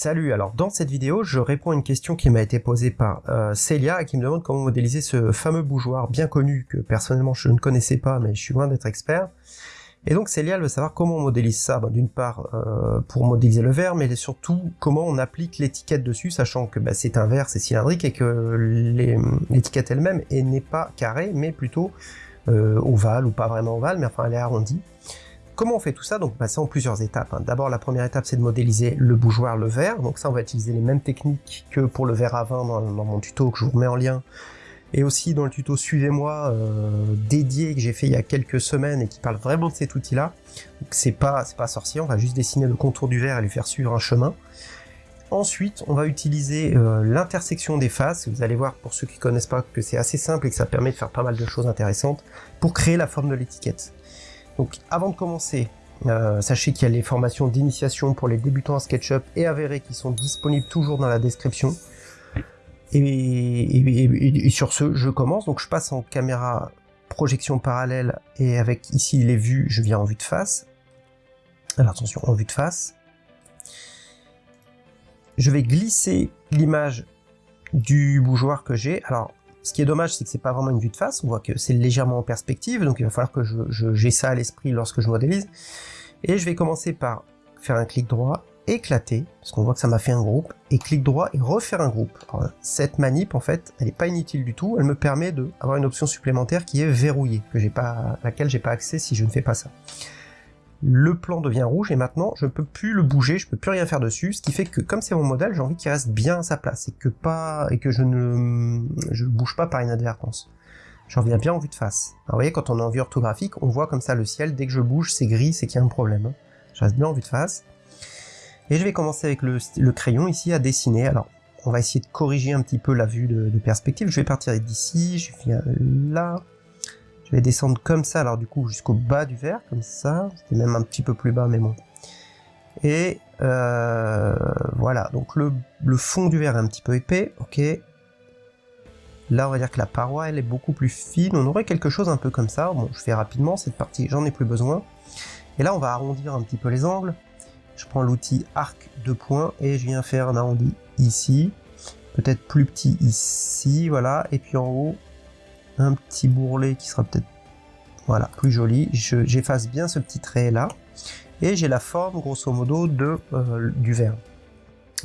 Salut, alors dans cette vidéo, je réponds à une question qui m'a été posée par euh, Célia qui me demande comment modéliser ce fameux bougeoir bien connu que personnellement je ne connaissais pas mais je suis loin d'être expert. Et donc Célia veut savoir comment on modélise ça, d'une part euh, pour modéliser le verre, mais surtout comment on applique l'étiquette dessus, sachant que bah, c'est un verre, c'est cylindrique et que l'étiquette elle-même n'est pas carrée mais plutôt euh, ovale ou pas vraiment ovale, mais enfin elle est arrondie. Comment on fait tout ça Donc bah, c'est en plusieurs étapes. Hein. D'abord la première étape c'est de modéliser le bougeoir, le verre. Donc ça on va utiliser les mêmes techniques que pour le verre à vin dans, mon tuto que je vous remets en lien. Et aussi dans le tuto Suivez-moi euh, dédié que j'ai fait il y a quelques semaines et qui parle vraiment de cet outil-là. C'est pas, pas sorcier, on va juste dessiner le contour du verre et lui faire suivre un chemin. Ensuite, on va utiliser euh, l'intersection des faces. Vous allez voir, pour ceux qui connaissent pas, que c'est assez simple et que ça permet de faire pas mal de choses intéressantes pour créer la forme de l'étiquette. Donc avant de commencer, euh, sachez qu'il y a les formations d'initiation pour les débutants en SketchUp et avérés qui sont disponibles toujours dans la description. Et, sur ce, je commence. Donc je passe en caméra projection parallèle et avec ici les vues, je viens en vue de face. Alors attention, en vue de face. Je vais glisser l'image du bougeoir que j'ai. Alors ce qui est dommage, c'est que c'est pas vraiment une vue de face, on voit que c'est légèrement en perspective, donc il va falloir que j'ai je, ça à l'esprit lorsque je modélise. Et je vais commencer par faire un clic droit, éclater, parce qu'on voit que ça m'a fait un groupe, et clic droit et refaire un groupe. cette manip, en fait, elle n'est pas inutile du tout, elle me permet d'avoir une option supplémentaire qui est verrouillée, que pas, laquelle j'ai pas accès si je ne fais pas ça le plan devient rouge et maintenant je peux plus le bouger, je peux plus rien faire dessus, ce qui fait que comme c'est mon modèle, j'ai envie qu'il reste bien à sa place et que pas et que je ne bouge pas par inadvertance. J'en reviens bien en vue de face. Alors, vous voyez, quand on est en vue orthographique, on voit comme ça le ciel, dès que je bouge, c'est gris, c'est qu'il y a un problème. Hein. Je reste bien en vue de face. Et je vais commencer avec le, crayon ici à dessiner. Alors, on va essayer de corriger un petit peu la vue de perspective. Je vais partir d'ici, je viens là, je vais descendre comme ça, alors du coup jusqu'au bas du verre, comme ça. C'était même un petit peu plus bas, mais bon. Et euh, voilà, donc le, fond du verre est un petit peu épais, ok. Là, on va dire que la paroi, elle est beaucoup plus fine. On aurait quelque chose un peu comme ça. Bon, je fais rapidement cette partie, j'en ai plus besoin. Et là, on va arrondir un petit peu les angles. Je prends l'outil arc de points et je viens faire un arrondi ici. Peut-être plus petit ici, voilà. Et puis en haut, un petit bourrelet qui sera peut-être voilà plus joli. J'efface bien ce petit trait là et j'ai la forme grosso modo de euh, du verre.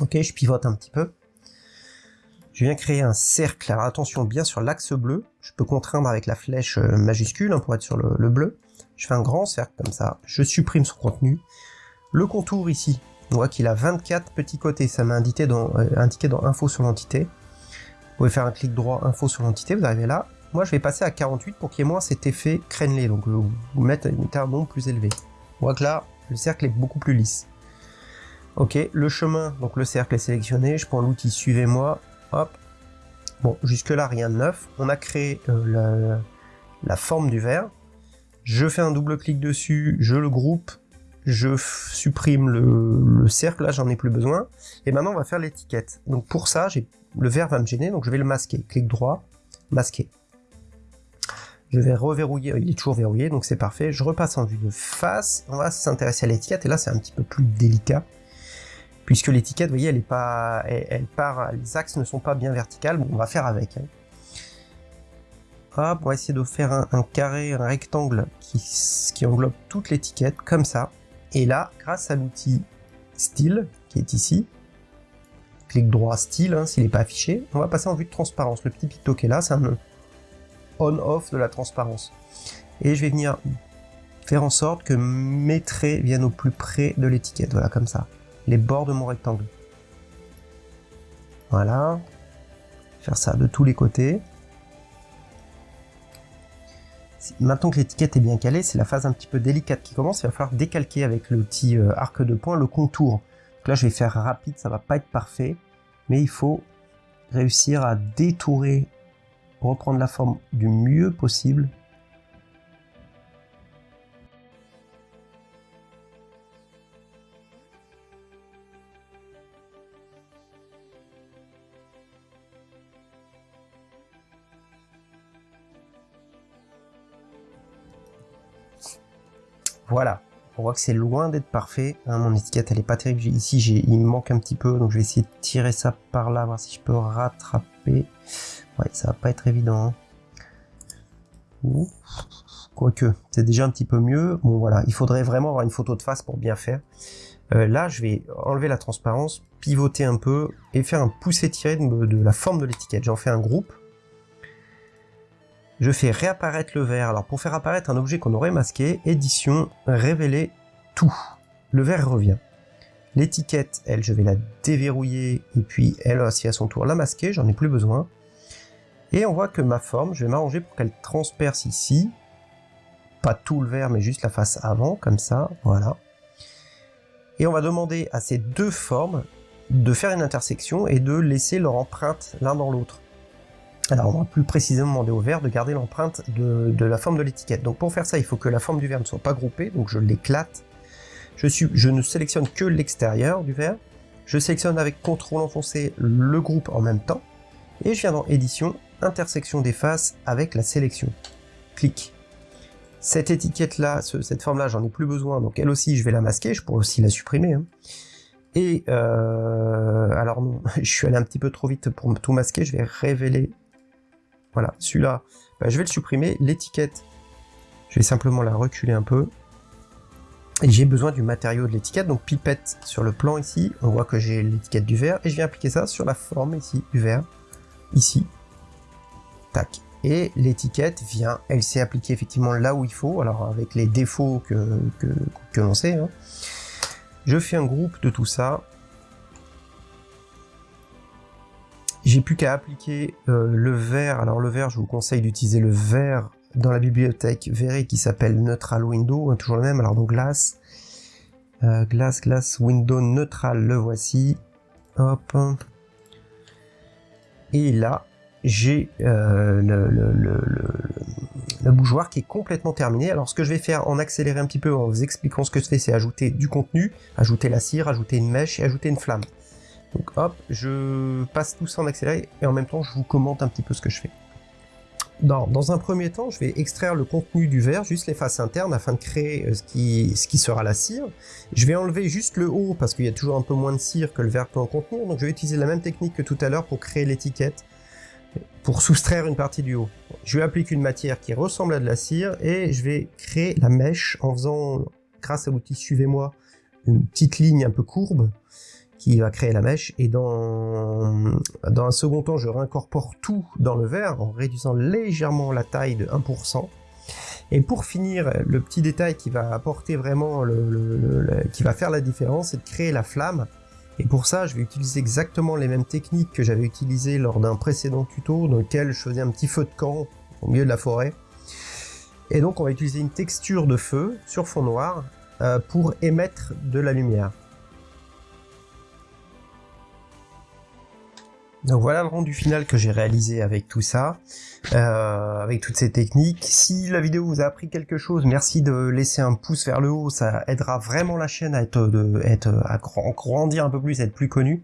Ok, je pivote un petit peu. Je viens créer un cercle. Alors attention bien sur l'axe bleu. Je peux contraindre avec la flèche euh, majuscule hein, pour être sur le, bleu. Je fais un grand cercle comme ça. Je supprime son contenu. Le contour ici, on voit qu'il a 24 petits côtés. Ça m'a indiqué euh, indiqué dans info sur l'entité. Vous pouvez faire un clic droit info sur l'entité, vous arrivez là, moi, je vais passer à 48 pour qu'il y ait moins cet effet crénelé, donc euh, vous mettre un nombre plus élevé. On voit que là, le cercle est beaucoup plus lisse. Ok, le chemin, donc le cercle est sélectionné, je prends l'outil suivez-moi, hop. Bon, jusque là, rien de neuf. On a créé euh, la, forme du verre. Je fais un double clic dessus, je le groupe, je supprime le, le cercle, là j'en ai plus besoin. Et maintenant on va faire l'étiquette. Donc pour ça, le verre va me gêner, donc je vais le masquer. Clic droit, masquer. Je vais reverrouiller, il est toujours verrouillé, donc c'est parfait. Je repasse en vue de face, on va s'intéresser à l'étiquette, et là c'est un petit peu plus délicat, puisque l'étiquette, vous voyez, elle est pas, elle, part, les axes ne sont pas bien verticales, on va faire avec. Hein. Hop, on va essayer de faire un, carré, un rectangle qui, qui englobe toute l'étiquette, comme ça. Et là, grâce à l'outil style, qui est ici, clic droit style, hein, s'il n'est pas affiché, on va passer en vue de transparence. Le petit picto qui est là, c'est un on-off de la transparence. Et je vais venir faire en sorte que mes traits viennent au plus près de l'étiquette, voilà comme ça, les bords de mon rectangle. Voilà, faire ça de tous les côtés. Maintenant que l'étiquette est bien calée, c'est la phase un petit peu délicate qui commence, il va falloir décalquer avec l'outil euh, arc de poing le contour. là je vais faire rapide, ça va pas être parfait, mais il faut réussir à détourer reprendre la forme du mieux possible. Voilà. On voit que c'est loin d'être parfait. Hein, mon étiquette, elle est pas terrible. Ici, il me manque un petit peu, donc je vais essayer de tirer ça par là, voir si je peux rattraper. Ouais, ça va pas être évident. Hein. Quoique, c'est déjà un petit peu mieux. Bon, voilà, il faudrait vraiment avoir une photo de face pour bien faire. Euh, là, je vais enlever la transparence, pivoter un peu et faire un poussé tiré de la forme de l'étiquette. J'en fais un groupe. Je fais réapparaître le verre. Alors pour faire apparaître un objet qu'on aurait masqué, édition, révéler tout. Le verre revient. L'étiquette, elle, je vais la déverrouiller et puis elle aussi à son tour la masquer, j'en ai plus besoin. Et on voit que ma forme, je vais m'arranger pour qu'elle transperce ici. Pas tout le verre, mais juste la face avant, comme ça, voilà. Et on va demander à ces deux formes de faire une intersection et de laisser leur empreinte l'un dans l'autre. Alors on va plus précisément demander au verre de garder l'empreinte de, la forme de l'étiquette. Donc pour faire ça, il faut que la forme du verre ne soit pas groupée, donc je l'éclate. Je, ne sélectionne que l'extérieur du verre. Je sélectionne avec CTRL enfoncé le groupe en même temps. Et je viens dans édition, intersection des faces avec la sélection. Clic. Cette étiquette là, cette forme là, j'en ai plus besoin, donc elle aussi je vais la masquer, je pourrais aussi la supprimer. Hein. Et euh, alors non, je suis allé un petit peu trop vite pour tout masquer, je vais révéler voilà, celui-là, bah, je vais le supprimer. L'étiquette, je vais simplement la reculer un peu. Et j'ai besoin du matériau de l'étiquette, donc pipette sur le plan ici, on voit que j'ai l'étiquette du verre, et je viens appliquer ça sur la forme ici du verre, ici, tac. Et l'étiquette vient, elle s'est appliquée effectivement là où il faut, alors avec les défauts que, que, l'on sait. Hein. Je fais un groupe de tout ça, J'ai plus qu'à appliquer euh, le verre. Alors le verre, je vous conseille d'utiliser le verre dans la bibliothèque Verré qui s'appelle Neutral Window, hein, toujours le même. Alors donc glace, euh, glace, glace, window neutral, le voici. Hop. Et là, j'ai euh, le, le, bougeoir qui est complètement terminé. Alors ce que je vais faire en accélérer un petit peu en vous expliquant ce que je fais, c'est ajouter du contenu, ajouter la cire, ajouter une mèche et ajouter une flamme. Donc hop, je passe tout ça en accéléré et en même temps je vous commente un petit peu ce que je fais. Dans, un premier temps, je vais extraire le contenu du verre, juste les faces internes, afin de créer euh, ce qui, ce qui sera la cire. Je vais enlever juste le haut, parce qu'il y a toujours un peu moins de cire que le verre peut en contenir, donc je vais utiliser la même technique que tout à l'heure pour créer l'étiquette, pour soustraire une partie du haut. Je vais appliquer une matière qui ressemble à de la cire, et je vais créer la mèche en faisant, grâce à l'outil Suivez-moi, une petite ligne un peu courbe, qui va créer la mèche et dans, dans un second temps je réincorpore tout dans le verre en réduisant légèrement la taille de 1%. Et pour finir, le petit détail qui va apporter vraiment le, qui va faire la différence, c'est de créer la flamme. Et pour ça, je vais utiliser exactement les mêmes techniques que j'avais utilisées lors d'un précédent tuto dans lequel je faisais un petit feu de camp au milieu de la forêt. Et donc on va utiliser une texture de feu sur fond noir euh, pour émettre de la lumière. Donc voilà le rendu final que j'ai réalisé avec tout ça, euh, avec toutes ces techniques. Si la vidéo vous a appris quelque chose, merci de laisser un pouce vers le haut, ça aidera vraiment la chaîne à être, à grandir un peu plus, à être plus connu.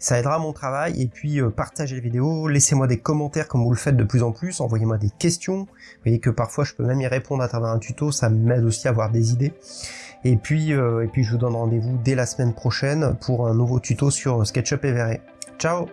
Ça aidera mon travail et puis euh, partagez les vidéos, laissez-moi des commentaires comme vous le faites de plus en plus, envoyez-moi des questions. Vous voyez que parfois je peux même y répondre à travers un tuto, ça m'aide aussi à avoir des idées. Et puis, euh, et puis je vous donne rendez-vous dès la semaine prochaine pour un nouveau tuto sur SketchUp et Verré. Ciao